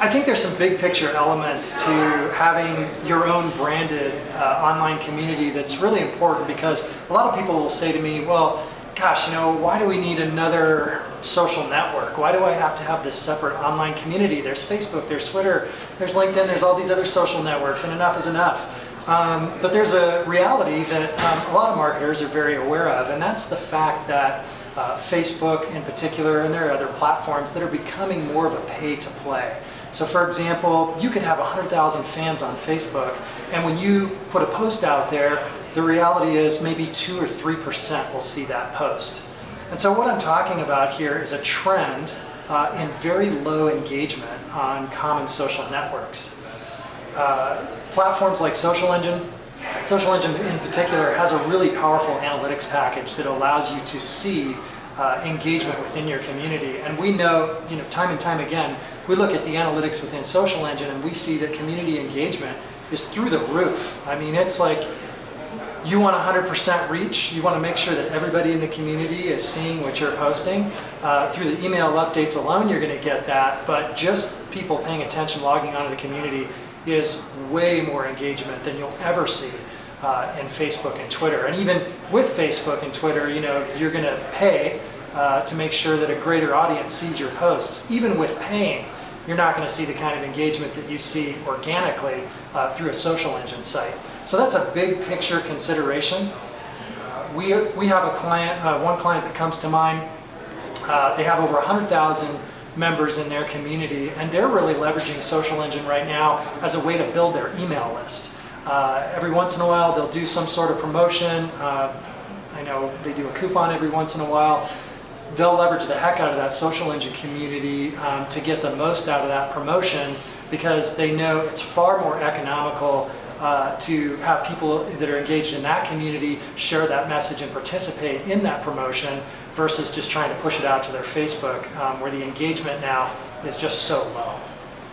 I think there's some big picture elements to having your own branded uh, online community that's really important because a lot of people will say to me, well, gosh, you know, why do we need another social network? Why do I have to have this separate online community? There's Facebook, there's Twitter, there's LinkedIn, there's all these other social networks, and enough is enough. Um, but there's a reality that um, a lot of marketers are very aware of, and that's the fact that uh, Facebook in particular, and there are other platforms that are becoming more of a pay to play. So for example, you could have 100,000 fans on Facebook, and when you put a post out there, the reality is maybe 2 or 3% will see that post. And so what I'm talking about here is a trend uh, in very low engagement on common social networks. Uh, platforms like Social Engine, Social Engine in particular has a really powerful analytics package that allows you to see uh, engagement within your community. And we know, you know, time and time again, we look at the analytics within Social Engine and we see that community engagement is through the roof. I mean, it's like you want 100% reach. You want to make sure that everybody in the community is seeing what you're posting. Uh, through the email updates alone, you're going to get that. But just people paying attention, logging onto the community is way more engagement than you'll ever see uh, in Facebook and Twitter. And even with Facebook and Twitter, you know, you're going to pay uh, to make sure that a greater audience sees your posts. Even with paying, you're not going to see the kind of engagement that you see organically uh, through a social engine site. So that's a big picture consideration. We, we have a client, uh, one client that comes to mind, uh, they have over 100,000 members in their community and they're really leveraging Social Engine right now as a way to build their email list. Uh, every once in a while they'll do some sort of promotion. Uh, I know they do a coupon every once in a while they'll leverage the heck out of that social engine community um, to get the most out of that promotion because they know it's far more economical uh, to have people that are engaged in that community share that message and participate in that promotion versus just trying to push it out to their Facebook um, where the engagement now is just so low.